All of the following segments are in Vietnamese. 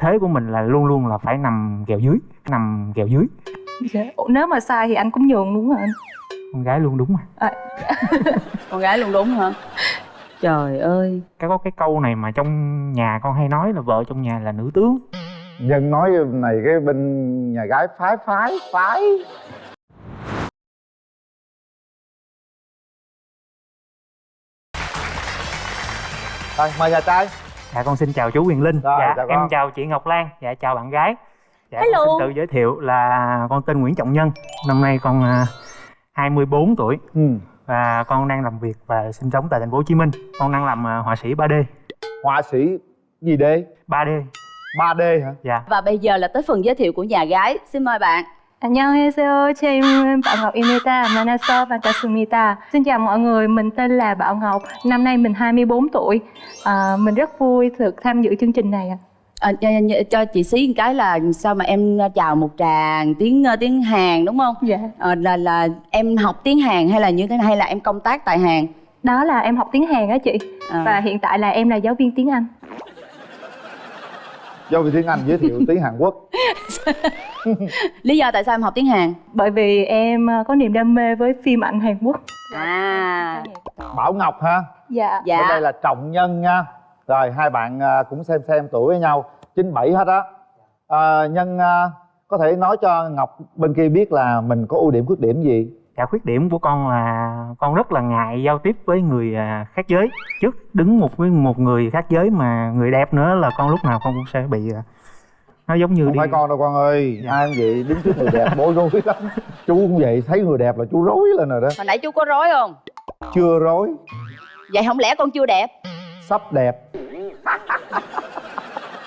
thế của mình là luôn luôn là phải nằm kèo dưới nằm kèo dưới. Dạ. Ủa, nếu mà sai thì anh cũng nhường đúng rồi anh. Con gái luôn đúng mà. À. con gái luôn đúng hả? Trời ơi. Cái có cái câu này mà trong nhà con hay nói là vợ trong nhà là nữ tướng. Nhân nói này cái bên nhà gái phái phái phái. Rồi mời nhà trai dạ con xin chào chú Quyền Linh. Rồi, dạ chào em con. chào chị Ngọc Lan. Dạ chào bạn gái. Dạ Hello. con xin tự giới thiệu là con tên Nguyễn Trọng Nhân. Năm nay con à, 24 tuổi. Ừ. và con đang làm việc và sinh sống tại thành phố Hồ Chí Minh. Con đang làm à, họa sĩ 3D họa sĩ gì đây 3D 3D hả? Dạ. Và bây giờ là tới phần giới thiệu của nhà gái. Xin mời bạn 안녕하세요. 제 이름은 Bảo Ngọc Imita, Manasa Vakasumita. Xin chào mọi người, mình tên là Bảo Ngọc, năm nay mình 24 tuổi. À, mình rất vui được tham dự chương trình này ạ. à, cho, cho chị xí một cái là sao mà em chào một tràng tiếng tiếng Hàn đúng không Dạ. à, là là em học tiếng Hàn hay là như thế này hay là em công tác tại Hàn Đó là em học tiếng Hàn á chị. À. Và hiện tại là em là giáo viên tiếng Anh. do vì tiếng anh giới thiệu tiếng hàn quốc lý do tại sao em học tiếng Hàn? Bởi vì em ờ, có niềm đam mê với phim ảnh Hàn Quốc. à. Bảo ngọc ha? Dạ. dạ. Đây là trọng nhân nha. Rồi hai bạn à, cũng xem xem tuổi với nhau. 97 hết á. À, nhân có thể nói cho ngọc bên kia biết là mình có ưu điểm khuyết điểm gì? Dạ khuyết điểm của con là con rất là ngại giao tiếp với người khác giới. Trước đứng một với một người khác giới mà người đẹp nữa là con lúc nào con cũng sẽ bị nó giống như không đi phải con đâu con ơi. Dạ. ai cũng vậy đứng trước người đẹp bối rối lắm. Chú cũng vậy thấy người đẹp là chú rối lên rồi đó. Hồi nãy chú có rối không? Chưa rối. Vậy không lẽ con chưa đẹp? Sắp đẹp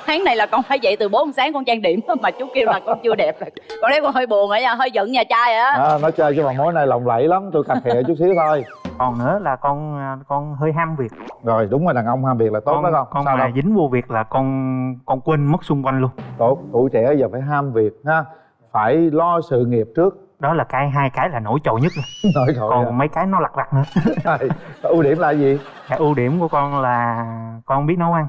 tháng này là con phải dậy từ 4 giờ sáng con trang điểm mà chú kêu là con chưa đẹp. Rồi con thấy con hơi buồn rồi nha hơi giận nhà trai á à, nói chơi chứ mà mối này lồng lẫy lắm tôi cà khịa chút xíu thôi. Còn nữa là con à, con hơi ham việc. Rồi đúng rồi đàn ông ham việc là tốt con đó không? con sao mà đâu? dính vô việc là con con quên mất xung quanh luôn. Tốt tuổi trẻ giờ phải ham việc ha phải lo sự nghiệp trước. Đó là cái hai cái là nổi trội nhất rồi. thôi còn mấy cái nó lặt vặt nữa. Rồi, ưu điểm là gì? Cái ưu điểm của con là con biết nấu ăn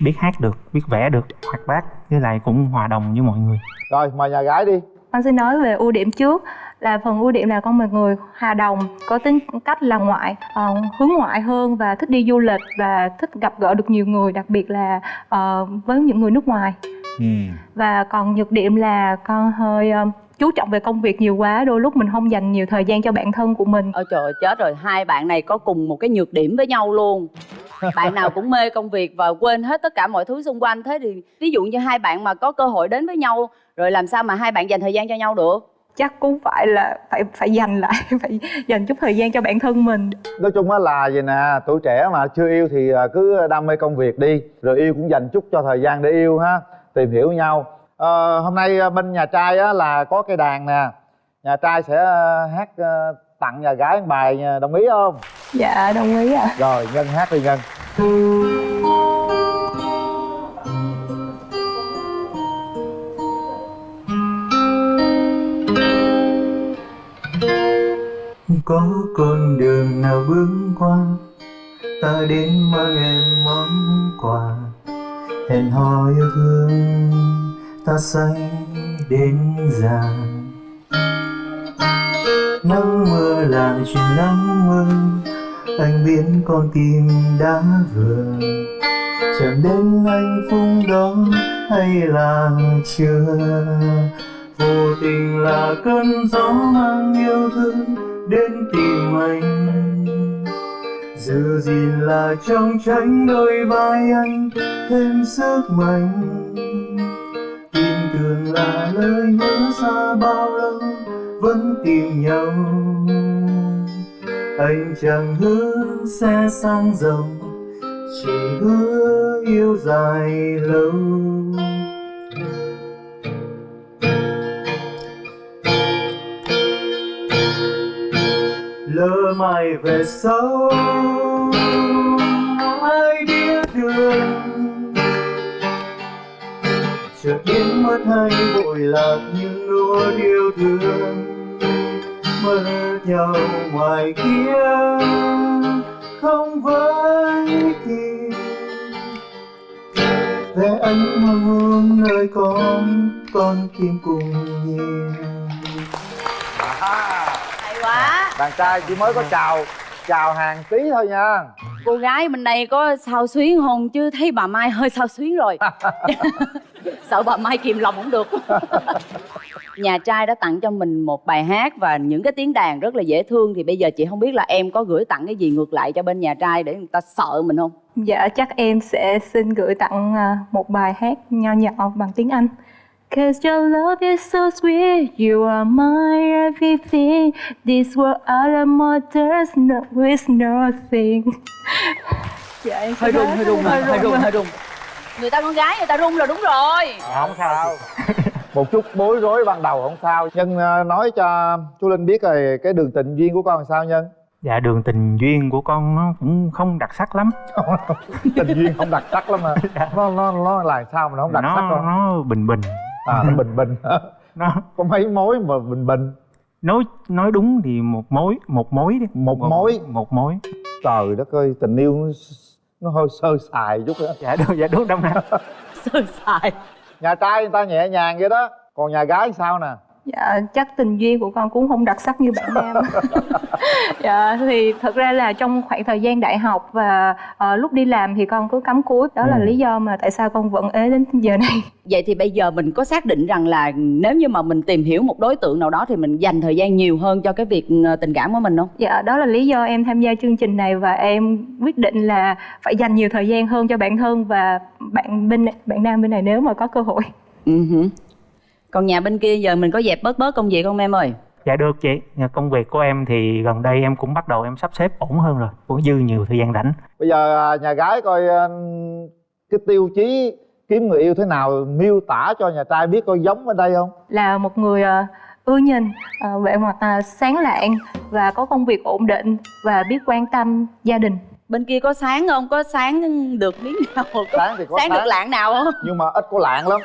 biết hát được biết vẽ được hoạt bát với lại cũng hòa đồng với mọi người rồi mời nhà gái đi Con xin nói về ưu điểm trước là phần ưu điểm là con một người hòa đồng, có tính cách là ngoại, ờ, hướng ngoại hơn và thích đi du lịch và thích gặp gỡ được nhiều người, đặc biệt là ờ, với những người nước ngoài. ừ. Và còn nhược điểm là con hơi ờ, chú trọng về công việc nhiều quá, đôi lúc mình không dành nhiều thời gian cho bản thân của mình. ôi trời ơi, chết rồi hai bạn này có cùng một cái nhược điểm với nhau luôn bạn nào cũng mê công việc và quên hết tất cả mọi thứ xung quanh. Thế thì ví dụ như hai bạn mà có cơ hội đến với nhau rồi làm sao mà hai bạn dành thời gian cho nhau được? Chắc cũng phải là phải phải dành lại, phải dành chút thời gian cho bản thân mình. nói chung á là vậy nè tuổi trẻ mà chưa yêu thì à, cứ đam mê công việc đi rồi yêu cũng dành chút cho thời gian để yêu ha tìm hiểu nhau. Ờ, hôm nay à, bên nhà trai á là có cây đàn nè nhà trai sẽ à, hát à, tặng nhà gái một bài nha, đồng ý không? Dạ, đồng ý ạ. rồi nhân hát đi nhân có con đường nào bước qua ta đến mang em món quà. Hẹn hò yêu thương ta say đến già nắng mưa là chuyện nắng mưa, anh biết con tim đã vừa chẳng đến hạnh phúc đó, hay là chưa? Vô tình là cơn gió mang yêu thương đến tìm anh. Giữ gìn là trong tránh đôi vai anh, thêm sức mạnh. Tin tưởng là lời nhớ xa bao lâu vẫn tìm nhau. Anh chẳng hứa sẽ sang giàu chỉ hứa yêu dài lâu. Lỡ mai về sau, ai biết đường chợt biến mất hay vội lạc những nỗi yêu thương mất nhau ngoài kia không với kịp vẽ ánh hoa hương nơi con con tim cùng nhìn. À, hay quá. Đàn trai chỉ mới có chào chào hàng tí thôi nha. Cô gái bên đây có sao xuyến không? Chứ thấy bà mai hơi sao xuyến rồi. Sợ bà mai kìm lòng không được. Nhà trai đã tặng cho mình một bài hát và những cái tiếng đàn rất là dễ thương. Thì bây giờ chị không biết là em có gửi tặng cái gì ngược lại cho bên nhà trai để người ta sợ mình không? Dạ chắc em sẽ xin gửi tặng à, một bài hát nho nhỏ bằng tiếng Anh. Cause your love is so sweet, you are my everything. This world out of more there's no is nothing. dạ em hơi run nói- hơi run hơi run hơi run người ta con gái người ta run là đúng rồi. Không sao. Một chút bối rối ban đầu không sao. Nhân ờ, nói cho chú linh biết rồi cái đường tình duyên của con làm sao nhân? Dạ đường tình duyên của con nó cũng không đặc sắc lắm. Tình duyên không đặc sắc lắm mà nó nó nó là sao mà nó không đặc nó, sắc không? nó bình bình à nó bình bình nó có mấy mối mà bình bình? Nói nói đúng thì một mối một mối đi. Một mối. một mối. Trời đất ơi tình yêu nó, nó hơi sơ sài chút đó dạ đúng dạ đúng đông nam. Sơ sài. Nhà trai người ta nhẹ nhàng vậy đó. Còn nhà gái sao nè Dạ chắc tình duyên của con cũng không đặc sắc như bạn nam. dạ thì thật ra là trong khoảng thời gian đại học và ờ, lúc đi làm thì con cứ cắm cúi. Đó là Ừ. lý do mà tại sao con vẫn ế đến giờ này. vậy thì bây giờ mình có xác định rằng là nếu như mà mình tìm hiểu một đối tượng nào đó thì mình dành thời gian nhiều hơn cho cái việc ờ, tình cảm của mình không Dạ đó là lý do em tham gia chương trình này và em quyết định là phải dành nhiều thời gian hơn cho bản thân và bạn bên bạn nam bên này nếu mà có cơ hội. Ừ. còn nhà bên kia giờ mình có dẹp bớt bớt công việc không em ơi? Dạ được chị. Công việc của em thì gần đây em cũng bắt đầu em sắp xếp ổn hơn rồi. Cũng dư nhiều thời gian rảnh. Bây giờ à, nhà gái coi à, cái tiêu chí kiếm người yêu thế nào miêu tả cho nhà trai biết coi giống ở đây không? Là một người ờ, ưa nhìn, vẻ mặt sáng lạng và có công việc ổn định và biết quan tâm gia đình. Bên kia có sáng không? Có sáng được miếng nào có sáng thì có sáng được lạng nào không? Nhưng mà ít có lạng lắm.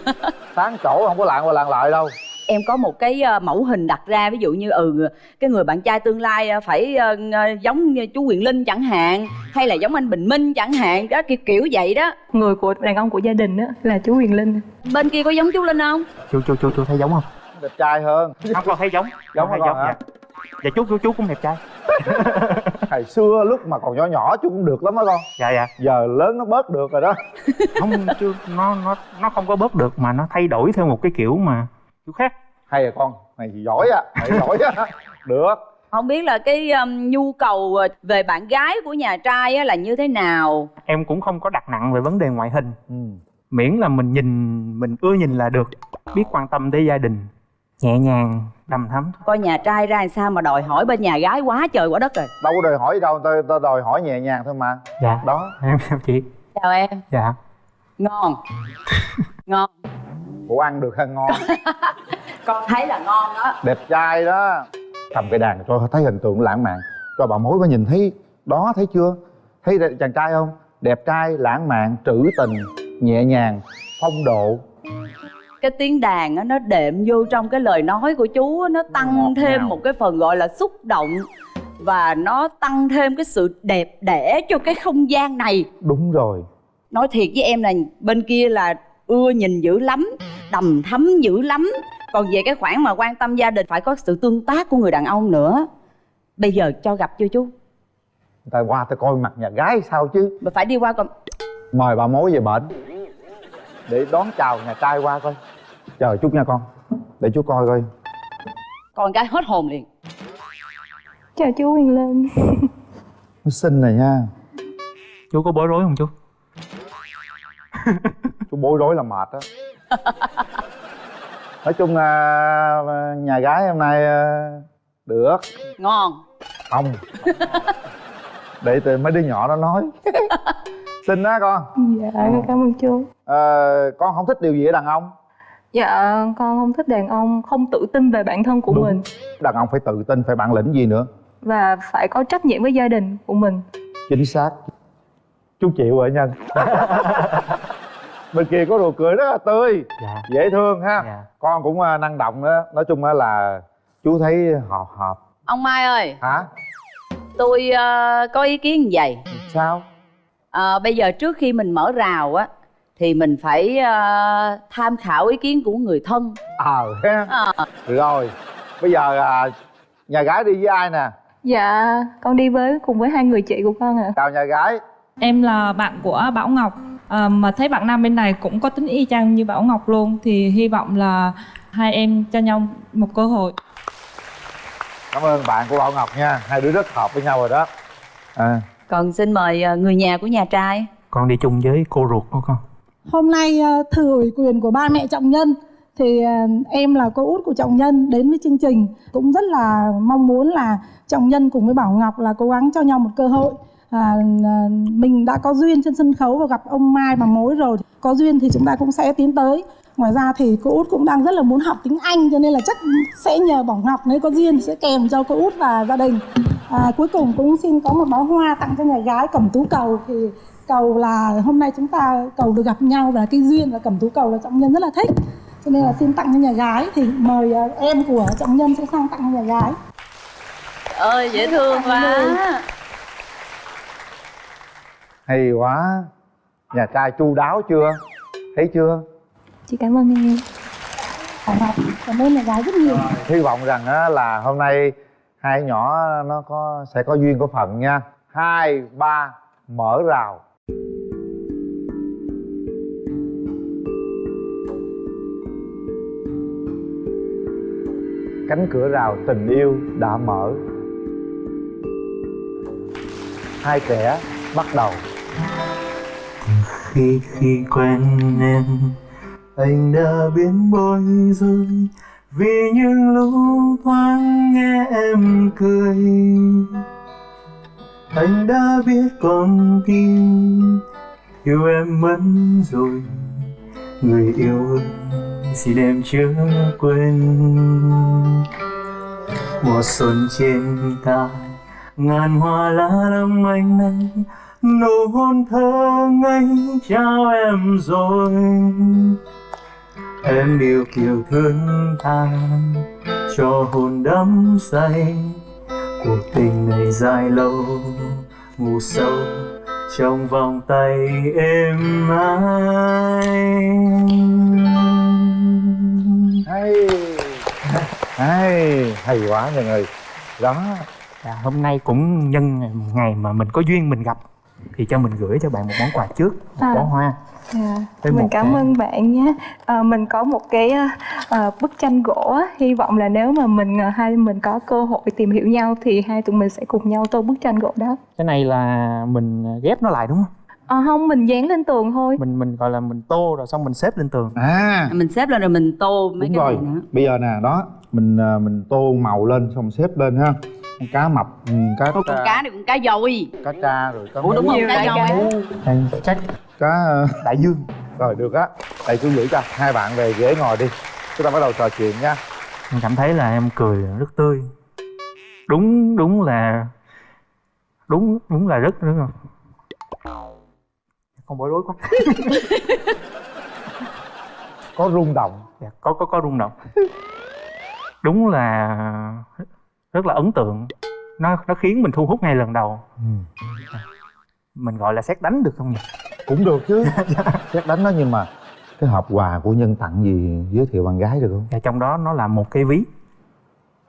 Sáng chỗ không có lạng qua lạng lại đâu. Em có một cái ờ, mẫu hình đặt ra ví dụ như ừ cái người bạn trai tương lai ờ, phải ờ, giống như chú Quyền Linh chẳng hạn hay là giống anh Bình Minh chẳng hạn đó kiểu kiểu vậy đó. Người của đàn ông của gia đình đó là chú Huyền Linh. bên kia có giống chú Linh không? Chú chú chú chú thấy giống không? Đẹp trai hơn. Không con thấy giống. Giống con hả? dạ. Dạ chú chú chú cũng đẹp trai. Hồi xưa lúc mà còn nhỏ nhỏ chú cũng được lắm đó con. Dạ dạ. Giờ lớn nó bớt được rồi đó. Không chú nó nó nó không có bớt được mà nó thay đổi theo một cái kiểu mà chú khác. Hay à con này thì giỏi á này giỏi á. Được. Không biết là cái um, nhu cầu ờ, về bạn gái của nhà trai á, là như thế nào? Em cũng không có đặt nặng về vấn đề ngoại hình. Ừ. miễn là mình nhìn mình ưa nhìn là được. Biết quan tâm tới gia đình nhẹ nhàng đầm thắm coi nhà trai ra làm sao mà đòi hỏi bên nhà gái quá trời quá đất rồi. Đâu có đòi hỏi gì đâu ta, ta đòi hỏi nhẹ nhàng thôi mà. Dạ. Đó. Em sao chị. Chào em. Dạ. Ngon. Ngon. Ủa ăn được hay ngon. Con thấy là ngon đó. Đẹp trai đó. Cầm cái đàn cho thấy hình tượng lãng mạn. Cho bà mối có nhìn thấy đó thấy chưa? Thấy chàng trai không? Đẹp trai lãng mạn trữ tình nhẹ nhàng phong độ cái tiếng đàn á nó đệm vô trong cái lời nói của chú á, nó tăng thêm ngào. một cái phần gọi là xúc động và nó tăng thêm cái sự đẹp đẽ cho cái không gian này. Đúng rồi. Nói thiệt với em là bên kia là ưa nhìn dữ lắm đầm thắm dữ lắm. Còn về cái khoản mà quan tâm gia đình phải có sự tương tác của người đàn ông nữa. Bây giờ cho gặp chưa chú? Người ta qua ta coi mặt nhà gái sao chứ? Mà phải đi qua còn mời bà mối về bển. Để đón chào nhà trai qua coi chờ chút nha con. Để chú coi coi. Còn cái hết hồn liền. Chào chú Huyền Linh. nó xinh này nha. Chú có bối rối không chú? Chú bối rối là mệt đó nói chung là nhà gái hôm nay à, được. Ngon. Không. Để từ mấy đứa nhỏ nó nói. Xinh á con. Dạ cảm ơn chú. Ờ, con không thích điều gì ở đàn ông Dạ con không thích đàn ông không tự tin về bản thân của Đúng. mình. Đàn ông phải tự tin phải bản lĩnh gì nữa? Và phải có trách nhiệm với gia đình của mình. chính xác. Chú chịu rồi nhân bên kia có đồ cười rất là tươi. Dạ. Dễ thương ha. Dạ. Con cũng à, năng động đó. Nói chung á là chú thấy hợp hợp. Ông mai ơi. Hả? Tôi ờ, có ý kiến như vậy. Sao? Ờ, bây giờ trước khi mình mở rào á thì mình phải ờ, tham khảo ý kiến của người thân. Ờ. Ha Ờ. rồi bây giờ à, nhà gái đi với ai nè? Dạ con đi với cùng với hai người chị của con ạ. Chào nhà gái. Em là bạn của Bảo Ngọc. À, mà thấy bạn nam bên này cũng có tính y chang như Bảo Ngọc luôn thì hy vọng là hai em cho nhau một cơ hội. cảm ơn bạn của bảo ngọc nha. Hai đứa rất hợp với nhau rồi đó. À, còn xin mời người nhà của nhà trai. Con đi chung với cô ruột của con Hôm nay ờ, thừa ủy quyền của ba mẹ trọng nhân. Thì ờ, em là cô út của trọng nhân đến với chương trình. Cũng rất là mong muốn là trọng nhân cùng với Bảo Ngọc là cố gắng cho nhau một cơ hội. À, mình đã có duyên trên sân khấu và gặp ông Mai bằng mối rồi. Có duyên thì chúng ta cũng sẽ tiến tới. Ngoài ra thì cô út cũng đang rất là muốn học tiếng Anh cho nên là chắc sẽ nhờ Bảo Ngọc nếu có duyên sẽ kèm cho cô út và gia đình. À, cuối cùng cũng xin có một bó hoa tặng cho nhà gái cẩm tú cầu. Thì cầu là hôm nay chúng ta cầu được gặp nhau và cái duyên và cẩm tú cầu là trọng nhân rất là thích. Cho nên là xin tặng cho nhà gái thì mời à, em của trọng nhân sẽ sang tặng cho nhà gái. Ơi dễ thương quá. hay quá. Nhà trai chu đáo chưa? Thấy chưa? Chị cảm ơn em. Cảm ơn. Nhà gái rất nhiều. Hy vọng rằng á, là hôm nay hai nhỏ nó có sẽ có duyên có phận nha. Hai ba mở rào cánh cửa rào tình yêu đã mở. Hai kẻ bắt đầu. Khi khi quen em, anh đã biến bối rối. Vì những lúc thoáng nghe em cười, anh đã biết con tim yêu em mất rồi, người yêu ơi, xin em chớ quên. Mùa xuân trên ta ngàn hoa lá lâm anh này nụ hôn thơ ngây trao em rồi. Em yêu kiều thương tha cho hồn đắm say, cuộc tình này dài lâu, ngủ sâu trong vòng tay êm ái hay. Hay hay quá mọi người. Đó. Dạ, hôm nay cũng nhân ngày mà mình có duyên mình gặp thì cho mình gửi cho bạn một món quà trước một À. bó hoa Với mình cảm cái- ơn bạn nhé. À, mình có một cái à, bức tranh gỗ, á. hy vọng là nếu mà mình à, hai mình có cơ hội tìm hiểu nhau thì hai tụi mình sẽ cùng nhau tô bức tranh gỗ đó. cái này là mình ghép nó lại đúng không À, không, mình dán lên tường thôi. mình mình gọi là mình tô rồi xong mình xếp lên tường à mình xếp lên rồi mình tô mấy đúng cái rồi này nữa bây giờ nè đó mình à, mình tô màu lên xong xếp lên ha con cá mập ừ, cá Ôi, con cá này con cá dồi. Cá tra rồi cá ủa đúng không? Nhiều cá đại dồi chắc cá ờ, đại dương. Rồi được á. Đây chú gửi cho hai bạn về ghế ngồi đi. Chúng ta bắt đầu trò chuyện nha. Mình cảm thấy là em cười rất tươi. Đúng đúng là đúng đúng là rất rất là không bối rối quá. Có rung động. Dạ, có có có rung động. Đúng là rất là ấn tượng. Nó nó khiến mình thu hút ngay lần đầu. Mình gọi là xét đánh được không nhỉ? Cũng được chứ. Xét đánh nó nhưng mà cái hộp quà của nhân tặng gì giới thiệu bạn gái được không? Và trong đó nó là một cái ví.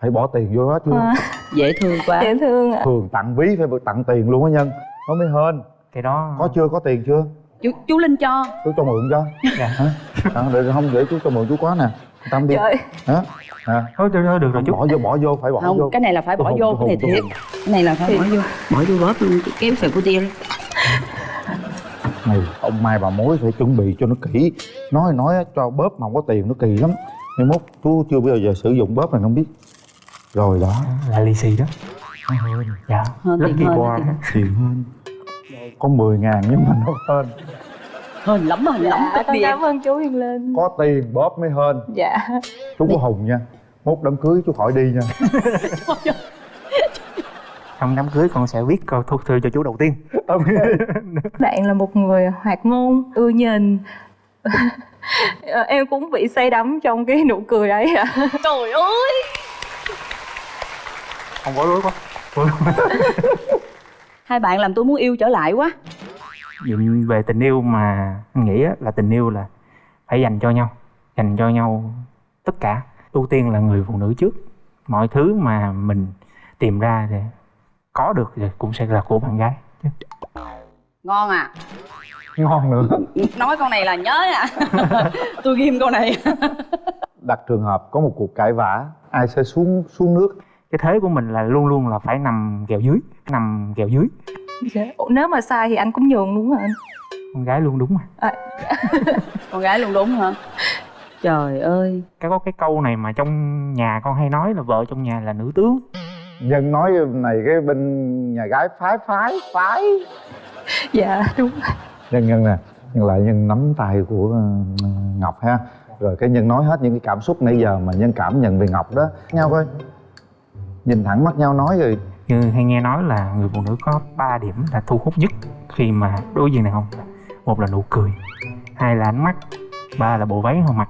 Phải bỏ tiền vô đó chưa À, dễ thương quá. Dễ thương ạ. thường tặng ví phải tặng tiền luôn á nhân. Nó mới hên. Cái đó có chưa? Có tiền chưa? Chú, chú linh cho. Chú cho mượn cho. Dạ. hả? À, để không để chú cho mượn chú có nè tâm đi Trời, hả? À, thôi, thôi, thôi được rồi chú bỏ vô bỏ vô phải bỏ không vô. cái này là phải bỏ vô cái này thiệt. cái này là phải bỏ vô. Bỏ vô bóp luôn. Kéo sợi của tia này ông mai bà mối phải chuẩn bị cho nó kỹ. Nói nói cho bóp mà không có tiền nó kỳ lắm. Mai mốt chú chưa bao giờ sử dụng bóp này không biết. Rồi đó. Là lì xì đó. Dạ Hơn tiền lucky hơn, boy tiền hơn có 10 ngàn nhưng mà nó hên hên lắm hên lắm dạ, cách con biệt. cảm ơn chú Hiền Linh. có tiền bóp mới hên. Dạ. chú có hùng nha. Mốt đám cưới chú khỏi đi nha. Trong đám cưới con sẽ viết câu thuốc thư cho chú đầu tiên. Bạn là một người hoạt ngôn, ưa nhìn. Em cũng bị say đắm trong cái nụ cười đấy ạ. trời ơi! Không bối rối quá. Hai bạn làm tôi muốn yêu trở lại quá Nhìn về tình yêu mà anh nghĩ á, là tình yêu là phải dành cho nhau dành cho nhau tất cả. Ưu tiên là người phụ nữ trước. Mọi thứ mà mình tìm ra thì có được thì cũng sẽ là của bạn gái chứ. ngon à? Ngon nữa. Nói câu này là nhớ à? Tôi ghim câu này. Đặt trường hợp có một cuộc cãi vã ai sẽ xuống xuống nước? Cái thế của mình là luôn luôn là phải nằm kèo dưới nằm kèo dưới Dạ. Ủa, nếu mà sai thì anh cũng nhường đúng anh con gái luôn đúng mà. Con gái luôn đúng hả? Trời ơi. Cái có cái câu này mà trong nhà con hay nói là vợ trong nhà là nữ tướng. Nhân nói này cái bên nhà gái phái phái phái. Dạ đúng. Nhân nhân nè nhân lại nhân nắm tay của ờ, ngọc ha. Rồi cái nhân nói hết những cái cảm xúc nãy giờ mà nhân cảm nhận về ngọc đó. Nhau coi. Nhìn thẳng mắt nhau nói rồi như hay nghe nói là người phụ nữ có 3 điểm là thu hút nhất khi mà đối diện đàn ông một là nụ cười hai là ánh mắt ba là bộ váy họ mặc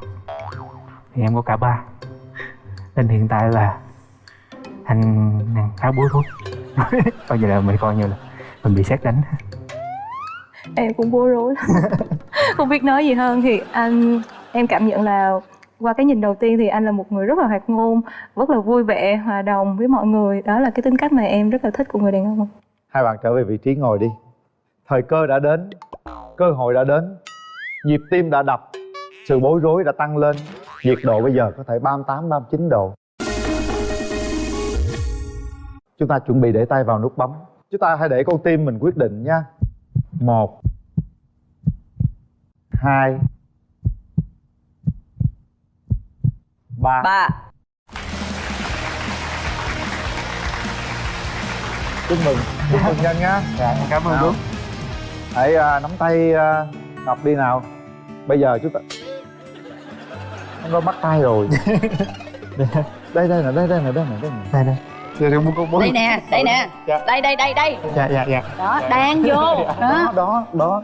thì em có cả ba. Nên hiện tại là anh đang khá bối rối. Coi như là mình coi như là mình bị xét đánh. Em cũng bối rối. Không biết nói gì hơn thì anh em cảm nhận là qua cái nhìn đầu tiên thì anh là một người rất là hoạt ngôn rất là vui vẻ hòa đồng với mọi người. Đó là cái tính cách mà em rất là thích của người đàn ông. Hai bạn trở về vị trí ngồi đi. Thời cơ đã đến cơ hội đã đến nhịp tim đã đập sự bối rối đã tăng lên nhiệt độ bây giờ có thể 38, 39 độ. Chúng ta chuẩn bị để tay vào nút bấm. Chúng ta hãy để con tim mình quyết định nha. Một hai ba. Ba. Chúc mừng. Chúc mừng nhân nhá. Dạ cảm ơn đúng hãy à, nắm tay à, ngọc đi nào. Bây giờ chúng ta em có bắt tay rồi. Đây đây nè đây đây nè đây nè đây nè. Đây đây. Đây nè đây nè. Dạ. đây đây đây đây. Dạ dạ dạ. Đó đang vô. Đó đó. Đó đó.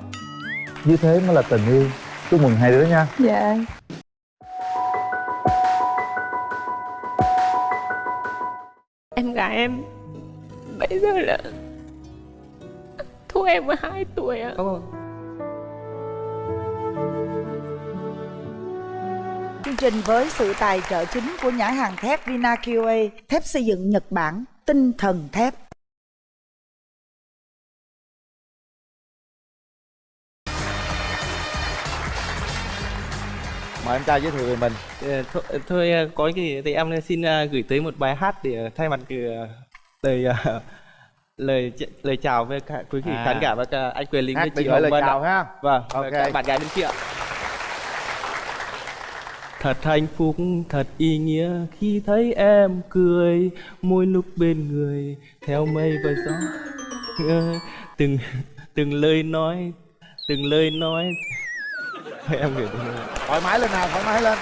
Như thế mới là tình yêu. Chúc mừng hai đứa nha. Dạ em gái em bây giờ là thua em 12 tuổi ạ Chương trình với sự tài trợ chính của nhãn hàng thép Vinaqa, thép xây dựng Nhật Bản, tinh thần thép. Mời em trai giới thiệu về mình Ờ, thôi, thôi ờ, có cái gì thì em xin ờ, gửi tới một bài hát để ờ, thay mặt ờ, lời ờ, lời lời chào với cả quý vị À. khán giả và cả anh Quyền Linh hát với chị gửi lời Hồng Vân chào ạ. ha Vâng, Ok. cả bạn gái bên kia. Thật hạnh phúc, thật ý nghĩa khi thấy em cười Mỗi lúc bên người theo mây và gió Ờ, Từng từng lời nói, từng lời nói Em gửi thoải mái lên nào thoải mái lên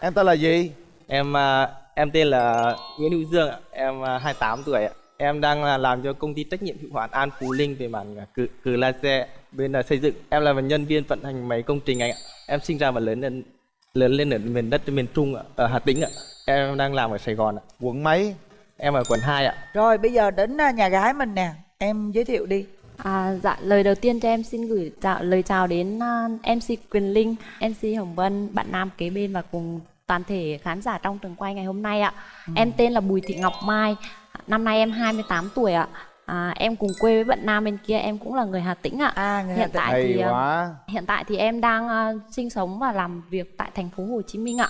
em tên là gì Em à, em tên là Nguyễn Hữu Dương ạ, em à, 28 tuổi ạ. Em đang là làm cho công ty trách nhiệm hữu hạn An Phú Linh về mảng à, cử, cử laser bên là xây dựng. Em là một nhân viên vận hành máy công trình anh ạ. Em sinh ra và lớn lên lớn lên ở miền đất miền Trung ạ, ở Hà Tĩnh ạ. Em đang làm ở Sài Gòn ạ. quận mấy Em ở quận 2 ạ. Rồi bây giờ đến à, nhà gái mình nè, em giới thiệu đi. À, dạ, lời đầu tiên cho em xin gửi chào, lời chào đến à, MC Quyền Linh, MC Hồng Vân, bạn nam kế bên và cùng toàn thể khán giả trong trường quay ngày hôm nay ạ. Em tên là Bùi Thị Ngọc Mai, năm nay em 28 tuổi ạ. À, em cùng quê với bạn nam bên kia, em cũng là người Hà Tĩnh ạ. À, người Hà Hiện Tĩnh. tại thì à, quá hiện tại thì em đang à, sinh sống và làm việc tại thành phố Hồ Chí Minh ạ.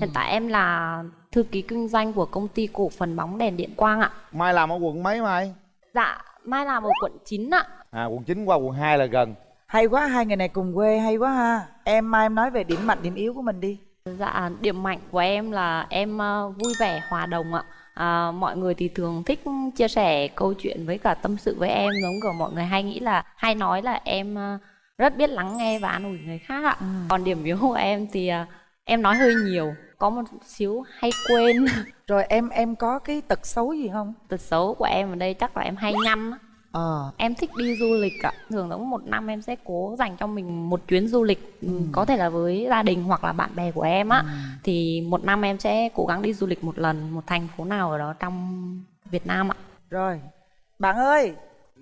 Hiện tại em là thư ký kinh doanh của công ty cổ phần bóng đèn điện quang ạ. mai làm ở quận mấy mai Dạ, Mai làm ở quận 9 ạ. à quận 9 qua quận 2 là gần Hay quá, hai người này cùng quê, hay quá ha. Em mai em nói về điểm mạnh, điểm yếu của mình đi. Dạ, điểm mạnh của em là em ờ, vui vẻ, hòa đồng ạ. À, mọi người thì thường thích chia sẻ câu chuyện với cả tâm sự với em giống kiểu mọi người hay nghĩ là hay nói là em ờ, rất biết lắng nghe và an ủi người khác ạ. Còn điểm yếu của em thì ờ, em nói hơi nhiều, có một xíu hay quên. Rồi em em có cái tật xấu gì không? Tật xấu của em ở đây chắc là em hay nhăm á. Ờ, Em thích đi du lịch ạ. Thường giống một năm em sẽ cố dành cho mình một chuyến du lịch ừ. Có thể là với gia đình hoặc là bạn bè của em á Thì một năm em sẽ cố gắng đi du lịch một lần Một thành phố nào ở đó trong Việt Nam ạ rồi. Bạn ơi,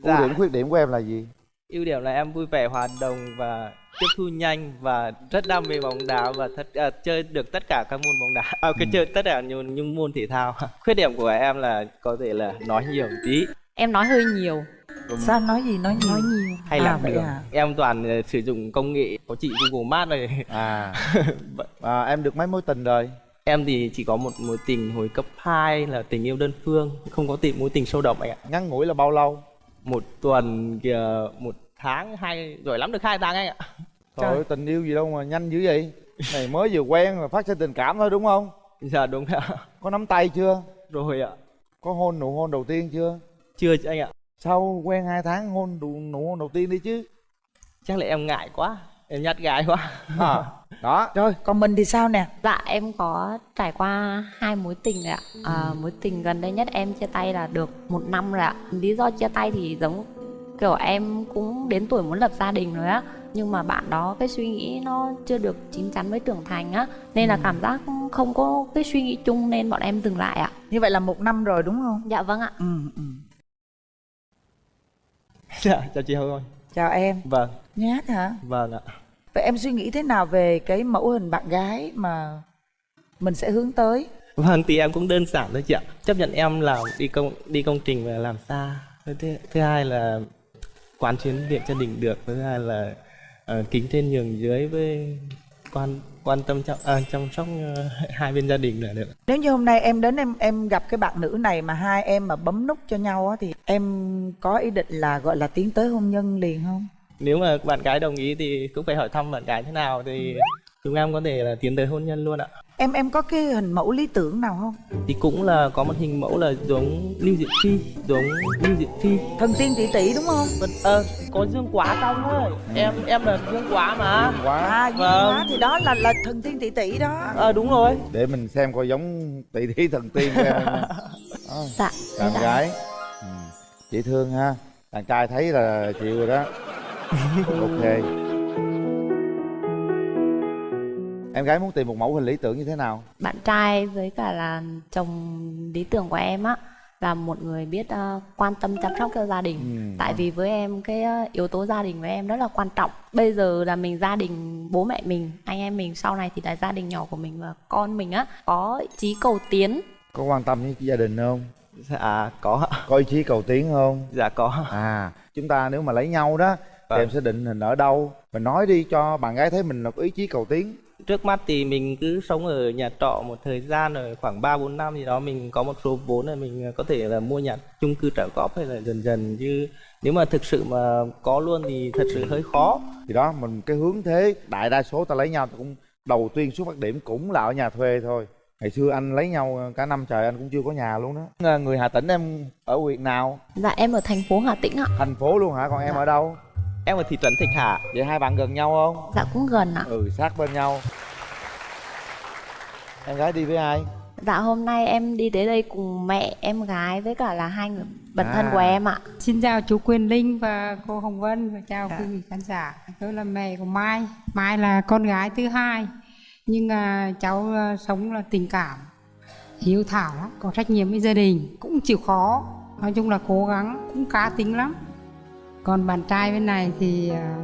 Dạ. ưu điểm khuyết điểm của em là gì ưu điểm là em vui vẻ hòa đồng và tiếp thu nhanh và rất đam mê bóng đá và tất à, chơi được tất cả các môn bóng đá. À, cái chơi tất cả những, những môn thể thao. Khuyết điểm của em là có thể là nói nhiều một tí. Em nói hơi nhiều. Sao nói gì nói nhiều? Nói nhiều. Hay À, là vậy đường à? em toàn ờ, sử dụng công nghệ có chị Google Maps này à, à em được mấy mối tình rồi? Em thì chỉ có một mối tình hồi cấp 2 là tình yêu đơn phương. Không có tìm mối tình sâu đậm anh ạ. Ngắn ngủi là bao lâu? Một tuần kìa một tháng hai giỏi lắm được hai tháng anh ạ. Trời ơi tình yêu gì đâu mà nhanh dữ vậy? Này mới vừa quen mà phát sinh tình cảm thôi đúng không? Dạ đúng ạ. Có nắm tay chưa? Rồi ạ. Có hôn nụ hôn đầu tiên chưa? Chưa anh ạ. Sau quen hai tháng hôn nụ, nụ hôn đầu tiên đi chứ? Chắc là em ngại quá. Em nhát gái quá. À, đó. Rồi còn mình thì sao nè? Dạ em có trải qua hai mối tình rồi ạ. À, mối tình gần đây nhất em chia tay là được một năm rồi ạ. Lý do chia tay thì giống kiểu em cũng đến tuổi muốn lập gia đình rồi á nhưng mà bạn đó cái suy nghĩ nó chưa được chín chắn với trưởng thành á nên là cảm giác không có cái suy nghĩ chung nên bọn em dừng lại ạ. Như vậy là một năm rồi đúng không? Dạ vâng ạ. Ừ, ừ. dạ chào chị Hương chào em. Vâng. Nhát hả? Vâng ạ. Vậy em suy nghĩ thế nào về cái mẫu hình bạn gái mà mình sẽ hướng tới? Vâng thì em cũng đơn giản thôi chị ạ. Chấp nhận em làm đi công đi công trình và làm xa. Thứ, thứ hai là quán chuyến việc gia đình được. Thứ hai là uh, kính trên nhường dưới với quan quan tâm chăm, à, chăm sóc ờ, hai bên gia đình là được. Nếu như hôm nay em đến em em gặp cái bạn nữ này mà hai em mà bấm nút cho nhau á thì em có ý định là gọi là tiến tới hôn nhân liền không? Nếu mà bạn gái đồng ý thì cũng phải hỏi thăm bạn gái thế nào Thì chúng em có thể là tiến tới hôn nhân luôn ạ em em có cái hình mẫu lý tưởng nào không? Thì cũng là có một hình mẫu là giống Lưu Diệu Phi Giống Lưu Diệu Phi thần tiên tỷ tỷ đúng không? Vâng, ờ, có dương quá trong thôi Em em là dương quá mà. Quá. À dương Vâng. quá thì đó là là thần tiên tỷ tỷ đó. Ờ đúng rồi. Để mình xem coi giống tỷ thí thần tiên của em. Không. Đó, dạ bạn dạ. gái. Ừ. chị thương ha. Đàn trai thấy là chịu rồi đó. Ok em gái muốn tìm một mẫu hình lý tưởng như thế nào? Bạn trai với cả là chồng lý tưởng của em á là một người biết ờ, quan tâm chăm sóc cho gia đình. Ừ. tại vì với em cái ờ, yếu tố gia đình với em rất là quan trọng. Bây giờ là mình gia đình bố mẹ mình anh em mình sau này thì là gia đình nhỏ của mình và con mình á có chí cầu tiến. Có quan tâm với gia đình không? Dạ có. Ạ. có ý chí cầu tiến không? Dạ có. À chúng ta nếu mà lấy nhau đó thì Vâng. em sẽ định hình ở đâu? Mình nói đi cho bạn gái thấy mình là có ý chí cầu tiến Trước mắt thì mình cứ sống ở nhà trọ một thời gian rồi khoảng 3 4 năm gì đó mình có một số vốn là mình có thể là mua nhà chung cư trả góp hay là dần dần. Chứ nếu mà thực sự mà có luôn thì thật sự hơi khó. thì đó mình cái hướng thế đại đa số ta lấy nhau thì cũng đầu tiên xuất phát điểm cũng là ở nhà thuê thôi. Ngày xưa anh lấy nhau cả năm trời anh cũng chưa có nhà luôn đó. Người hà tĩnh em ở huyện nào? Dạ em ở thành phố hà tĩnh ạ. Thành phố luôn hả? Còn em ở đâu Em ở thị trấn Thạch Hà. vậy hai bạn gần nhau không dạ cũng gần ạ ừ sát bên nhau em gái đi với ai dạ hôm nay em đi tới đây cùng mẹ em gái với cả là hai người bạn thân À. của em ạ Xin chào chú Quyền Linh và cô Hồng Vân và chào Dạ. quý vị khán giả. Tôi là mẹ của Mai. Mai là con gái thứ hai. Nhưng à, cháu à, sống là tình cảm, hiếu thảo lắm, có trách nhiệm với gia đình, cũng chịu khó. Nói chung là cố gắng, cũng cá tính lắm. Còn bạn trai bên này thì à,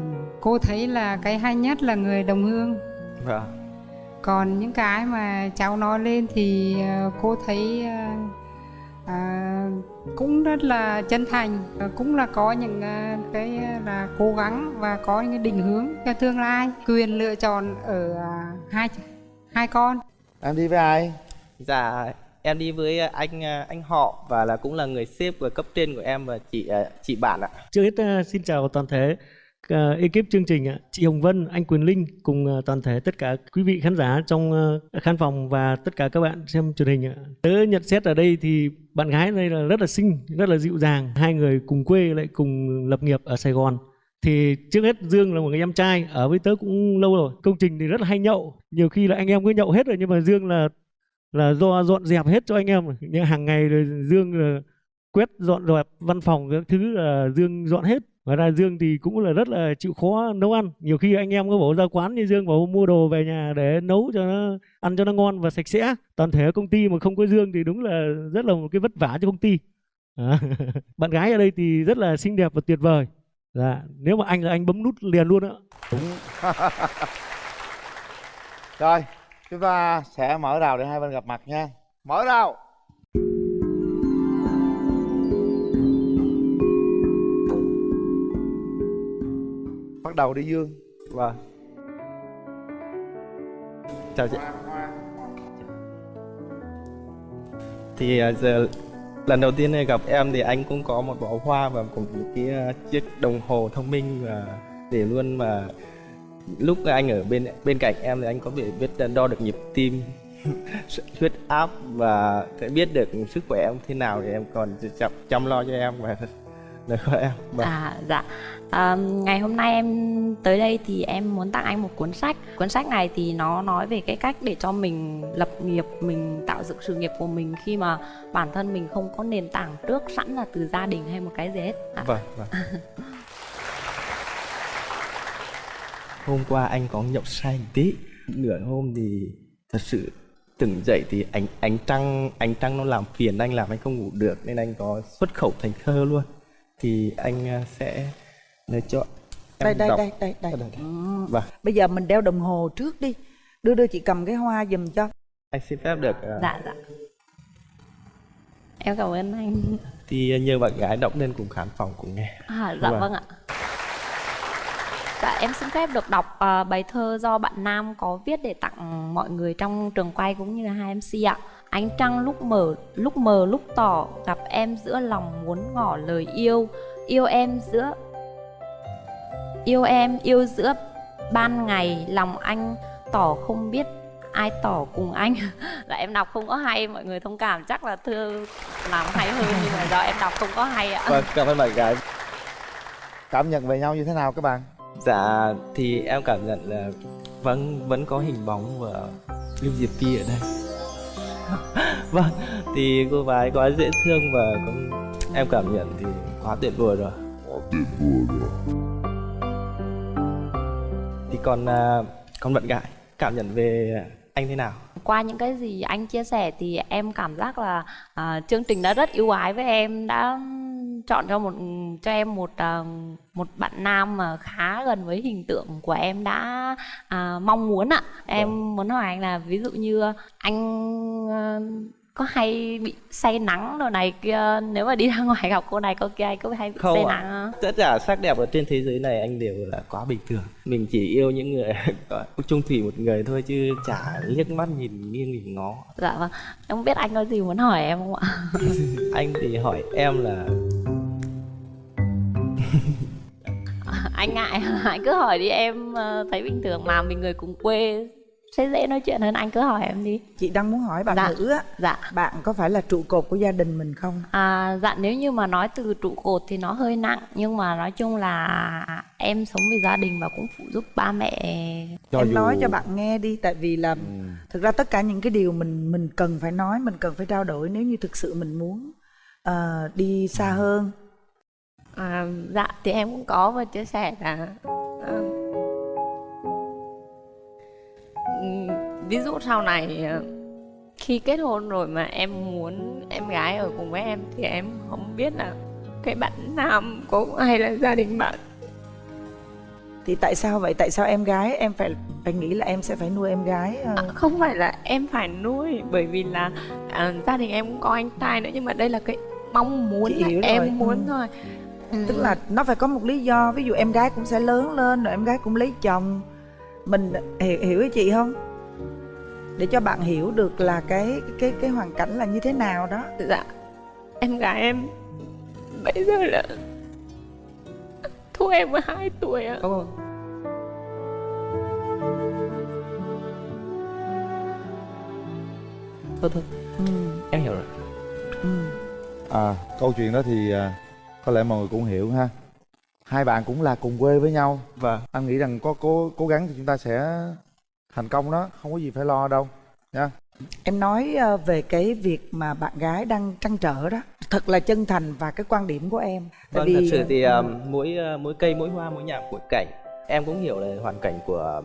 cô thấy là cái hay nhất là người đồng hương. Vâng. Còn những cái mà cháu nói lên thì à, cô thấy à, à, cũng rất là chân thành. Cũng là có những cái là cố gắng và có những cái định hướng cho tương lai. Quyền lựa chọn ở hai hai con. Em đi với ai? Dạ em đi với anh à, anh họ và là cũng là người sếp và cấp trên của em và chị à, chị bạn ạ. Trước hết à, xin chào toàn thể ekip chương trình ạ. chị Hồng Vân, anh Quyền Linh cùng toàn thể tất cả quý vị khán giả trong khán phòng và tất cả các bạn xem truyền hình ạ. Tớ nhận xét ở đây thì bạn gái đây là rất là xinh, rất là dịu dàng. Hai người cùng quê lại cùng lập nghiệp ở Sài Gòn. Thì trước hết Dương là một người em trai ở với tớ cũng lâu rồi. Công trình thì rất là hay nhậu. Nhiều khi là anh em cứ nhậu hết rồi nhưng mà Dương là là do dọn dẹp hết cho anh em. Nhưng hàng ngày rồi Dương là quét dọn dẹp văn phòng các thứ là Dương dọn hết. Ngoài ra Dương thì cũng là rất là chịu khó nấu ăn. Nhiều khi anh em có bảo ra quán như Dương bảo mua đồ về nhà để nấu cho nó ăn cho nó ngon và sạch sẽ. Toàn thể công ty mà không có Dương thì đúng là rất là một cái vất vả cho công ty. À, bạn gái ở đây thì rất là xinh đẹp và tuyệt vời. Dạ nếu mà anh là anh bấm nút liền luôn á. Đúng. Rồi chúng ta sẽ mở rào để hai bên gặp mặt nha. Mở rào. Bắt đầu đi dương. Vâng. Chào chị. Thì à, giờ lần đầu tiên gặp em thì anh cũng có một bó hoa và cùng một cái à, chiếc đồng hồ thông minh và để luôn mà lúc anh ở bên bên cạnh em thì anh có thể biết đo được nhịp tim huyết áp và sẽ biết được sức khỏe em thế nào thì em còn chăm, chăm lo cho em và lời của em. Vâng. À dạ. À, Ngày hôm nay em tới đây thì em muốn tặng anh một cuốn sách. Cuốn sách này thì nó nói về cái cách để cho mình lập nghiệp Mình tạo dựng sự nghiệp của mình khi mà bản thân mình không có nền tảng trước sẵn là từ gia đình hay một cái gì hết. À. Vâng, vâng Hôm qua anh có nhậu say một tí. Nửa hôm thì thật sự tỉnh dậy thì ánh ánh trăng ánh trăng nó làm phiền anh làm anh không ngủ được nên anh có xuất khẩu thành thơ luôn. Thì anh à, sẽ để cho đây đây, đây đây đây. Đây vâng. Bây giờ mình đeo đồng hồ trước đi. Đưa đưa chị cầm cái hoa giùm cho. Anh xin phép được uh... dạ dạ. Em cảm ơn anh. Thì nhờ bạn gái đọc lên cùng khán phòng cùng nghe. À dạ vâng, vâng ạ Dạ em xin phép được đọc uh, bài thơ do bạn Nam có viết để tặng mọi người trong trường quay cũng như là hai MC ạ. Ánh trăng lúc mở, lúc mờ lúc tỏ, gặp em giữa lòng muốn ngỏ lời yêu, yêu em giữa yêu em yêu giữa ban ngày lòng anh tỏ không biết ai tỏ cùng anh. Là dạ, em đọc không có hay mọi người thông cảm chắc là thơ làm hay hơn nhưng mà do em đọc không có hay ạ. Vâng cảm ơn bạn gái. Cảm nhận về nhau như thế nào các bạn? Dạ thì em cảm nhận là vẫn vẫn có hình bóng của Lưu Diệp Phi ở đây. Vâng thì cô gái quá dễ thương và cũng em cảm nhận thì quá tuyệt vời rồi. Quá tuyệt vời rồi. Thì còn uh, còn bạn gái cảm nhận về anh thế nào? Qua những cái gì anh chia sẻ thì em cảm giác là uh, chương trình đã rất ưu ái với em đã chọn cho một cho em một uh, một bạn nam mà khá gần với hình tượng của em đã uh, mong muốn ạ em vâng. muốn hỏi anh là ví dụ như anh uh, có hay bị say nắng đồ này kia? Nếu mà đi ra ngoài gặp cô này cô kia có hay bị không say ạ. nắng không? tất cả sắc đẹp ở trên thế giới này anh đều là quá bình thường. Mình chỉ yêu những người chung thủy một người thôi chứ chả liếc mắt nhìn nghiêng nhìn ngó. Dạ vâng. Em không biết anh có gì muốn hỏi em không ạ? Anh thì hỏi em là anh ngại anh cứ hỏi đi em ờ, thấy bình thường mà mình người cùng quê sẽ dễ nói chuyện hơn anh cứ hỏi em đi. Chị đang muốn hỏi bạn dạ. nữ á dạ. bạn có phải là trụ cột của gia đình mình không? À dạ nếu như mà nói từ trụ cột thì nó hơi nặng nhưng mà nói chung là em sống vì gia đình và cũng phụ giúp ba mẹ. Cho em dù... nói cho bạn nghe đi tại vì là ừ. thực ra tất cả những cái điều mình mình cần phải nói mình cần phải trao đổi nếu như thực sự mình muốn uh, đi xa hơn. À, dạ thì em cũng có và chia sẻ là ví dụ sau này ờ, khi kết hôn rồi mà em muốn em gái ở cùng với em thì em không biết là cái bạn nam có hay là gia đình bạn thì tại sao vậy tại sao em gái em phải phải nghĩ là em sẽ phải nuôi em gái à, không phải là em phải nuôi bởi vì là à, gia đình em cũng có anh trai nữa nhưng mà đây là cái mong muốn hiểu em rồi. muốn ừ. thôi ừ. tức là nó phải có một lý do ví dụ em gái cũng sẽ lớn lên rồi em gái cũng lấy chồng mình hiểu hiểu ý chị không để cho bạn hiểu được là cái cái cái hoàn cảnh là như thế nào đó dạ em gái em bây giờ là thua em 12 tuổi ạ Ồ. thôi thôi ừ. em hiểu rồi ừ. à câu chuyện đó thì à, có lẽ mọi người cũng hiểu ha hai bạn cũng là cùng quê với nhau. Và anh nghĩ rằng có cố cố gắng thì chúng ta sẽ thành công đó. Không có gì phải lo đâu. Nha. Em nói ờ, về cái việc mà bạn gái đang trăn trở đó thật là chân thành và cái quan điểm của em. Tại vâng vì... thật sự thì uh, mỗi uh, mỗi cây mỗi hoa mỗi nhà mỗi cảnh. Em cũng hiểu là hoàn cảnh của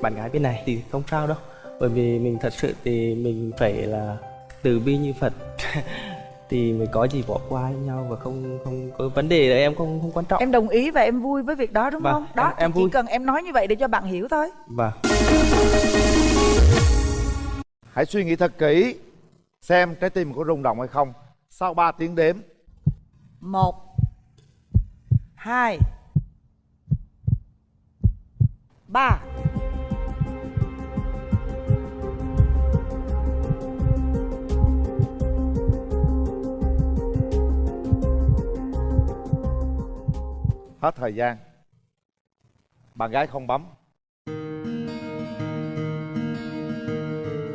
bạn gái bên này thì không sao đâu. Bởi vì mình thật sự thì mình phải là từ bi như phật thì mới có gì bỏ qua nhau và không không có vấn đề là em không không quan trọng. Em đồng ý và em vui với việc đó đúng Vâng, không? Đó em- em chỉ vui. cần em nói như vậy để cho bạn hiểu thôi. Và hãy suy nghĩ thật kỹ xem trái tim có rung động hay không. Sau 3 tiếng đếm. Một hai ba hết thời gian. Bạn gái không bấm.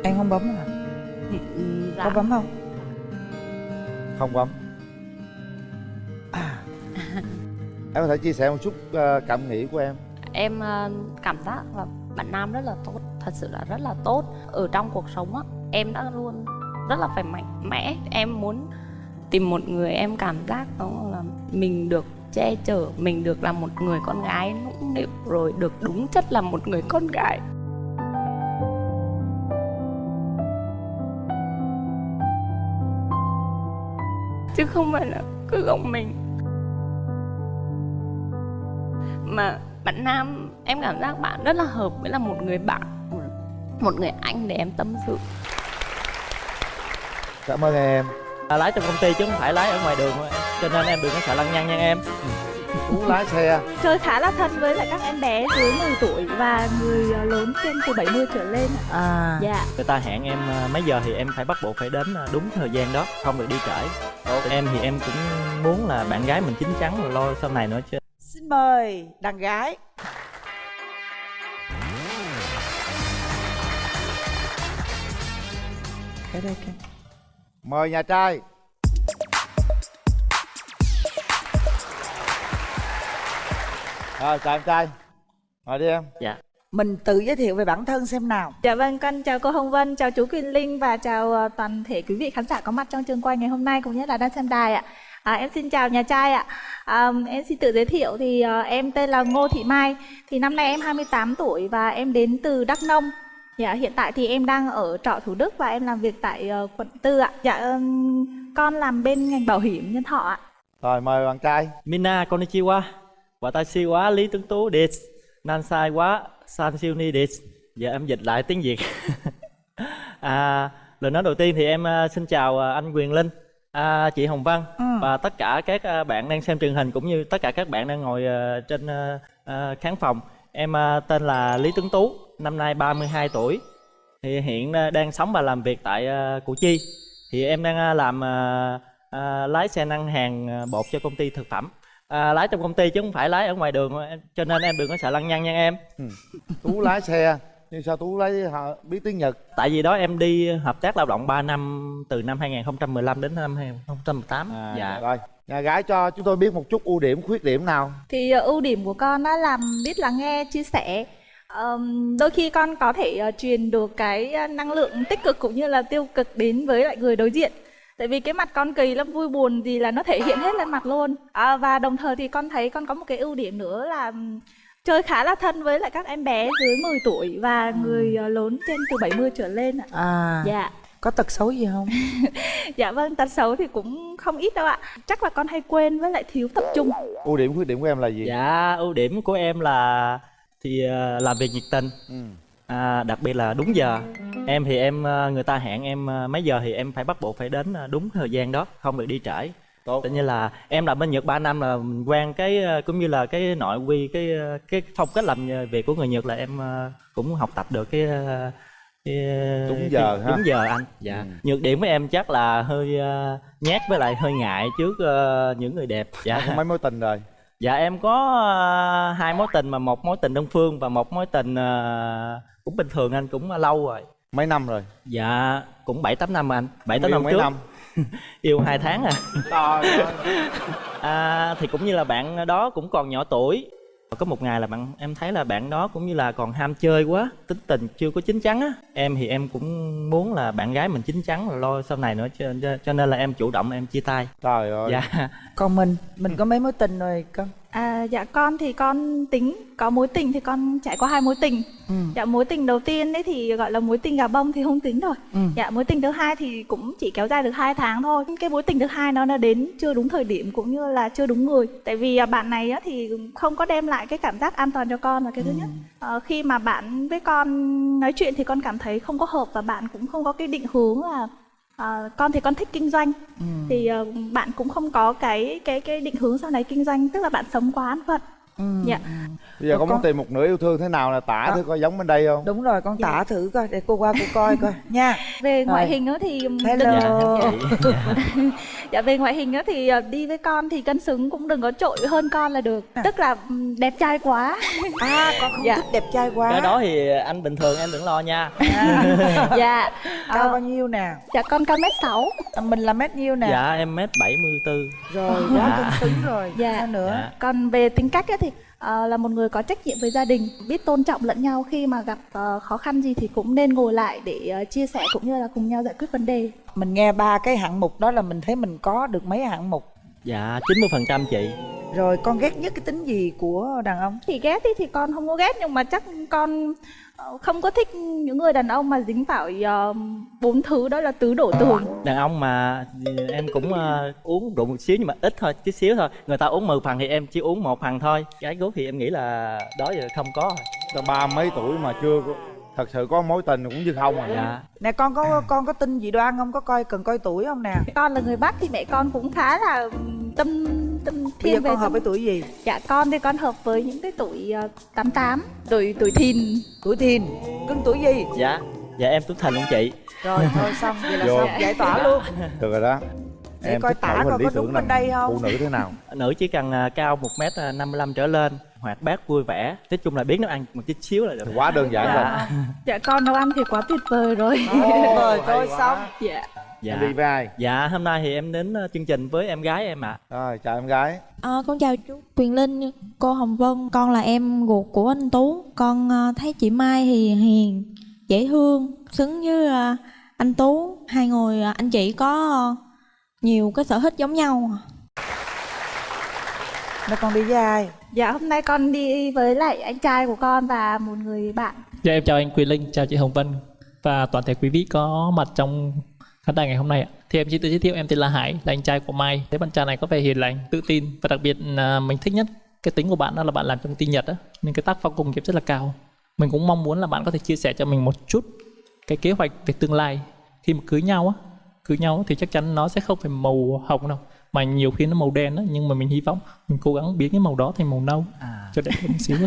Em không bấm hả? Dạ. có bấm không? Không bấm. Em có thể chia sẻ một chút ờ, cảm nghĩ của em? Em ờ, cảm giác là bạn nam rất là tốt thật sự là rất là tốt. Ở trong cuộc sống á em đã luôn rất là phải mạnh mẽ. Em muốn tìm một người em cảm giác đó là mình được che chở mình được là một người con gái nũng nịu rồi được đúng chất là một người con gái. Chứ không phải là cứ gồng mình. Mà bạn nam em cảm giác bạn rất là hợp với là một người bạn một- một người anh để em tâm sự. Cảm ơn em. À, lái trong công ty chứ không phải lái ở ngoài đường thôi. em. Cho nên em đừng có sợ lăng nhăng nha em. Tú lái xe Chơi khá là thân với lại các em bé dưới 10 tuổi và người ờ, lớn trên từ 70 trở lên. à. Dạ. người ta hẹn em à, mấy giờ thì em phải bắt buộc phải đến à, đúng thời gian đó không được đi trễ. Em thì em cũng muốn là bạn gái mình chín chắn rồi lo sau này nữa chứ. Xin mời đàn gái. Cái đây mời nhà trai rồi chào em trai mời đi em dạ mình tự giới thiệu về bản thân xem nào Dạ vâng, con chào cô Hồng Vân, chào chú Quyền Linh và chào ờ, toàn thể quý vị khán giả có mặt trong trường quay ngày hôm nay cũng như là đang xem đài ạ. À, em xin chào nhà trai ạ. À, em xin tự giới thiệu thì ờ, em tên là Ngô Thị Mai. Thì năm nay em 28 tuổi và em đến từ Đắk Nông. Dạ, hiện tại thì em đang ở trọ Thủ Đức và em làm việc tại ờ, quận Tư ạ. Dạ, ừm, con làm bên ngành bảo hiểm nhân thọ ạ. rồi mời bạn trai Mina konnichiwa watashi wa Lý Tuấn Tú desu Nansai wa San Siêu Ni desu giờ em dịch lại tiếng Việt. À, lời nói đầu tiên thì em à, xin chào à, anh Quyền Linh à, chị Hồng Vân Ừ. và tất cả các à, bạn đang xem truyền hình cũng như tất cả các bạn đang ngồi trên khán phòng. Em tên là Lý Tuấn Tú năm nay 32 tuổi. Thì hiện đang sống và làm việc tại Củ Chi. Thì em đang làm lái xe năng hàng bột cho công ty thực phẩm à, lái trong công ty chứ không phải lái ở ngoài đường cho nên em đừng có sợ lăng nhăng nha em. Tú lái xe. Nhưng sao tú lái hả, biết tiếng nhật? Tại vì đó em đi hợp tác lao động 3 năm từ năm 2015 đến năm 2018 à, dạ. rồi. Nhà gái cho chúng tôi biết một chút ưu điểm khuyết điểm nào? Thì ờ, ưu điểm của con đó là biết lắng nghe, chia sẻ. Ờm, đôi khi con có thể ờ, truyền được cái ờ, năng lượng tích cực cũng như là tiêu cực đến với lại người đối diện. Tại vì cái mặt con kỳ lắm vui buồn gì là nó thể hiện hết lên mặt luôn. À, và đồng thời thì con thấy con có một cái ưu điểm nữa là chơi khá là thân với lại các em bé dưới 10 tuổi và người ờ, lớn trên từ 70 trở lên ạ. à Dạ. có tật xấu gì không Dạ vâng, tật xấu thì cũng không ít đâu ạ. Chắc là con hay quên với lại thiếu tập trung. ưu điểm khuyết điểm của em là gì dạ ưu điểm của em là thì à, làm việc nhiệt tình ừ. À, đặc biệt là đúng giờ. Em thì em à, người ta hẹn em à, mấy giờ thì em phải bắt buộc phải đến à, đúng thời gian đó không được đi trễ. Tốt. Tự nhiên là em làm bên Nhật 3 năm là mình quen cái cũng như là cái nội quy cái cái phong cách làm việc của người Nhật là em cũng học tập được cái, cái Đúng giờ cái, ha? đúng giờ anh. Dạ. Ừ. nhược điểm của em chắc là hơi nhát với lại hơi ngại trước những người đẹp. Dạ. Có mấy mối tình rồi. Dạ em có hai mối tình mà một mối tình đơn phương và một mối tình cũng bình thường anh cũng lâu rồi. mấy năm rồi Dạ cũng bảy tám năm anh, bảy tám năm mấy trước. năm Yêu hai tháng à. trời ơi à. Thì cũng như là bạn đó cũng còn nhỏ tuổi. Có một ngày là bạn em thấy là bạn đó cũng như là còn ham chơi quá, tính tình chưa có chín chắn á. Em thì em cũng muốn là bạn gái mình chín chắn rồi lo sau này nữa cho, cho, cho nên là em chủ động em chia tay. trời ơi Dạ. còn mình mình có mấy mối tình rồi con À, dạ con thì con tính có mối tình thì con trải qua hai mối tình. Ừ. Dạ mối tình đầu tiên ấy thì gọi là mối tình gà bông thì không tính rồi. Ừ. Dạ mối tình thứ hai thì cũng chỉ kéo dài được hai tháng thôi. Cái mối tình thứ hai nó đã đến chưa đúng thời điểm cũng như là chưa đúng người. Tại vì à, bạn này á thì không có đem lại cái cảm giác an toàn cho con là cái thứ nhất. Ờ, khi mà bạn với con nói chuyện thì con cảm thấy không có hợp và bạn cũng không có cái định hướng là à, con thì con thích kinh doanh Ừ. thì ờ, bạn cũng không có cái cái cái định hướng sau này kinh doanh tức là bạn sống quá an phận Ừ. dạ bây giờ Còn con muốn con- tìm một nửa yêu thương thế nào là tả Đó. thử coi giống bên đây không Đúng rồi, con tả thử coi để cô qua cô coi coi nha. về ngoại Rồi. hình đó thì Hello. dạ về ngoại hình đó thì ờ, đi với con thì cân xứng cũng đừng có trội hơn con là được tức là ừm, đẹp trai quá à con không dạ. thích đẹp trai quá. cái đó thì anh bình thường em đừng lo nha dạ Cao bao nhiêu nè? dạ con cao mét sáu Mình là mét nhiêu nè? dạ em mét 74 Rồi, quá Dạ. cân xứng rồi. Dạ. Sao nữa? Dạ. còn về tính cách á ờ, là một người có trách nhiệm với gia đình biết tôn trọng lẫn nhau. Khi mà gặp ờ, khó khăn gì thì cũng nên ngồi lại để ờ, chia sẻ cũng như là cùng nhau giải quyết vấn đề. Mình nghe ba cái hạng mục đó là mình thấy mình có được mấy hạng mục. dạ 90 phần trăm chị Rồi con ghét nhất cái tính gì của đàn ông? thì ghét ý thì con không có ghét nhưng mà chắc con ờ, không có thích những người đàn ông mà dính phải ờ, bốn thứ đó là tứ đổ tường. Đàn ông mà em cũng ờ, uống rượu một xíu nhưng mà ít thôi chút xíu thôi. Người ta uống 10 phần thì em chỉ uống một phần thôi. Cái gốc thì em nghĩ là đó giờ không có rồi. Tao ba mấy tuổi mà chưa có thật sự có mối tình cũng như không à dạ Nè con có con có tin gì đoan không? Có coi cần coi tuổi không nè? con là người bắc thì mẹ con cũng khá là tâm tâm Bây thiên giờ về con hợp tâm- với tuổi gì? dạ con thì con hợp với những cái tuổi uh, 88 tuổi tuổi thìn Tuổi thìn. Cưng tuổi gì? dạ dạ em tuổi thìn luôn chị Rồi thôi xong vậy là Vô. xong giải tỏa luôn. được rồi đó Để coi tả coi có đúng bên đây không? phụ nữ thế nào? Nữ chỉ cần à, cao 1 m 55 trở lên hoạt bát vui vẻ. Nói chung là biết nấu ăn một chút xíu là được. Quá đơn giản rồi. Dạ. dạ con nấu ăn thì quá tuyệt vời rồi. Rồi thôi xong. dạ. Dạ. Em đi với ai? Dạ hôm nay thì em đến ờ, chương trình với em gái em ạ. Rồi chào em gái. Ờ, con chào chú Quyền Linh, cô Hồng Vân. Con là em ruột của anh Tú. Con thấy chị Mai thì hiền, dễ thương Xứng với anh Tú. Hai người anh chị có nhiều cái sở thích giống nhau Nó con đi với ai? dạ hôm nay con đi với lại anh trai của con và một người bạn Dạ em chào anh Quyền Linh, chào chị Hồng Vân và toàn thể quý vị có mặt trong khán đài ngày hôm nay ạ. Thì em xin tự giới thiệu em tên là Hải, là anh trai của Mai. Thấy bạn trai này có vẻ hiền lành, tự tin và đặc biệt là mình thích nhất cái tính của bạn đó là bạn làm trong công ty Nhật á, nên cái tác phong công nghiệp rất là cao. Mình cũng mong muốn là bạn có thể chia sẻ cho mình một chút cái kế hoạch về tương lai khi mà cưới nhau á, cưới nhau thì chắc chắn nó sẽ không phải màu hồng đâu mà nhiều khi nó màu đen á nhưng mà mình hy vọng mình cố gắng biến cái màu đó thành màu nâu cho đẹp hơn một xíu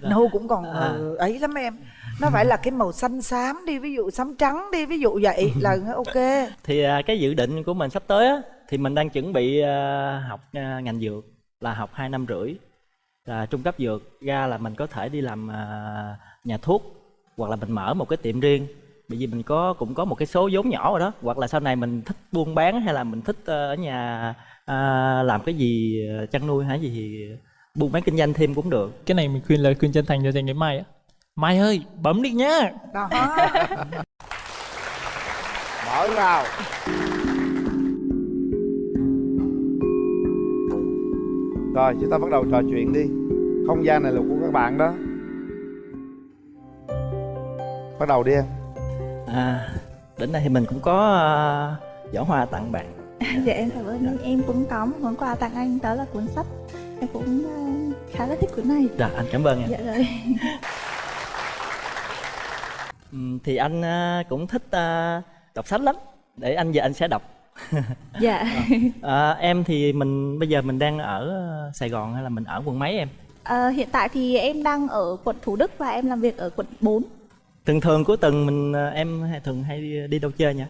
Nâu cũng còn À. ờ, ấy lắm em. Nó phải là cái màu xanh xám đi Ví dụ xám trắng đi Ví dụ vậy là ok. Thì à, cái dự định của mình sắp tới á thì mình đang chuẩn bị à, học à, ngành dược là học 2 năm rưỡi. Là trung cấp dược ra là mình có thể đi làm à, nhà thuốc hoặc là mình mở một cái tiệm riêng bởi vì mình có cũng có một cái số vốn nhỏ rồi đó. Hoặc là sau này mình thích buôn bán hay là mình thích ờ, ở nhà à, làm cái gì ờ, chăn nuôi hay gì thì buôn bán kinh doanh thêm cũng được. Cái này mình khuyên lời khuyên chân thành cho dành đến Mai á. Mai ơi bấm đi nhá Đó. Mở vào rồi chúng ta bắt đầu trò chuyện đi. Không gian này là của các bạn đó. Bắt đầu đi em à đến đây thì mình cũng có à, giỏ hoa tặng bạn. Dạ em cảm ơn. Anh em cũng có một món quà tặng anh đó là cuốn sách. Em cũng ờ, khá là thích cuốn này. Dạ, anh cảm ơn em. dạ rồi. Thì anh à, cũng thích à, đọc sách lắm. Để anh giờ anh sẽ đọc. Dạ. À, em thì mình bây giờ mình đang ở à, Sài Gòn hay là mình ở quận mấy em? Ờ, hiện tại thì em đang ở quận Thủ Đức và em làm việc ở quận 4 thường thường cuối tuần mình à, em thường hay đi, đi đâu chơi nhỉ?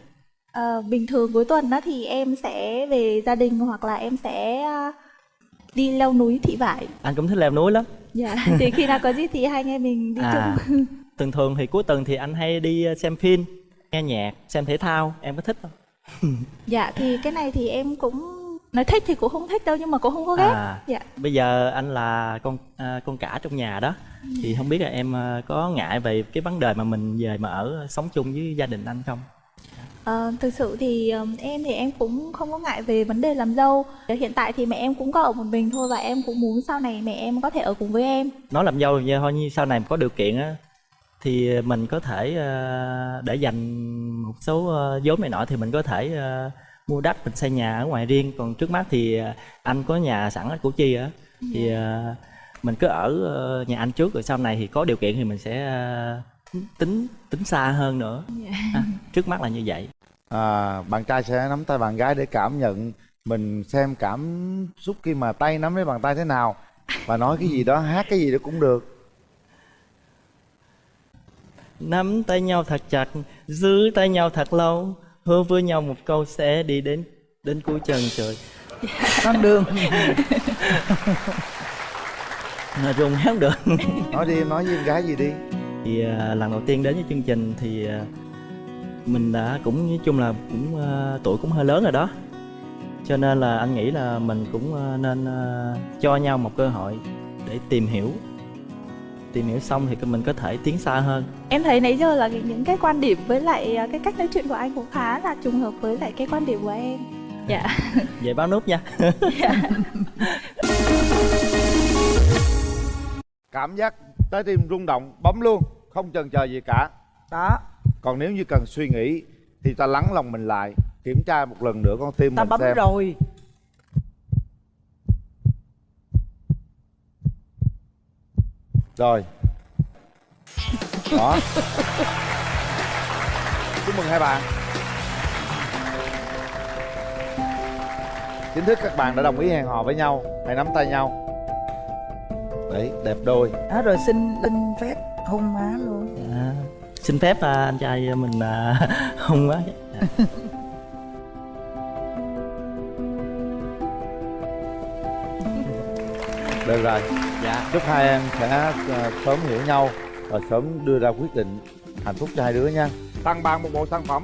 Ờ, bình thường cuối tuần đó thì em sẽ về gia đình hoặc là em sẽ ờ, đi leo núi thị vải. Anh cũng thích leo núi lắm. Dạ thì khi nào có gì thì hai anh em mình đi à chung. thường thường thì cuối tuần thì anh hay đi à, xem phim nghe nhạc xem thể thao. Em có thích không? Dạ thì cái này thì em cũng nói thích thì cũng không thích đâu nhưng mà cũng không có ghét. À. dạ. bây giờ anh là con à, con cả trong nhà đó. Thì không biết là em à, có ngại về cái vấn đề mà mình về mà ở sống chung với gia đình anh không? Ờ, thực sự thì em thì em cũng không có ngại về vấn đề làm dâu. Hiện tại thì mẹ em cũng có ở một mình thôi và em cũng muốn sau này mẹ em có thể ở cùng với em. Nói làm dâu thì thôi như sau này có điều kiện á thì mình có thể ờ, để dành một số ờ, vốn này nọ thì mình có thể ờ, mua đất mình xây nhà ở ngoài riêng. Còn trước mắt thì ờ, anh có nhà sẵn ở Củ Chi á. Thì ờ, mình cứ ở ờ, nhà anh trước rồi sau này thì có điều kiện thì mình sẽ ờ, tính tính xa hơn nữa. À, trước mắt là như vậy. À, bạn trai sẽ nắm tay bạn gái để cảm nhận mình xem cảm xúc khi mà tay nắm lấy bàn tay thế nào và nói cái gì đó hát cái gì đó cũng được. Nắm tay nhau thật chặt giữ tay nhau thật lâu hứa với nhau một câu sẽ đi đến đến cuối chân trời. Con đường. Mà rung hát được. Nói đi em nói với em gái gì đi. Thì à, lần đầu tiên đến với chương trình thì à, mình đã cũng nói chung là cũng à, tuổi cũng hơi lớn rồi đó. Cho nên là anh nghĩ là mình cũng à, nên à, cho nhau một cơ hội để tìm hiểu tìm hiểu xong thì mình có thể tiến xa hơn. Em thấy nãy giờ là những cái quan điểm với lại à, cái cách nói chuyện của anh cũng khá là trùng hợp với lại cái quan điểm của em. Dạ. Về báo nút nha. Cảm giác trái tim rung động bấm luôn không chần chờ gì cả. Đó. Còn nếu như cần suy nghĩ thì ta lắng lòng mình lại kiểm tra một lần nữa con tim ta mình bấm xem. rồi rồi. Đó. Chúc mừng hai bạn. Chính thức các bạn đã đồng ý hẹn hò với nhau hãy nắm tay nhau. Đấy đẹp đôi. Đó rồi xin xin phép hôn má luôn. À, xin phép à, anh trai mình à, hung quá Dạ. được rồi chúc hai em sẽ ờ, sớm hiểu nhau và sớm đưa ra quyết định hạnh phúc cho hai đứa nha. Tặng bạn một bộ sản phẩm.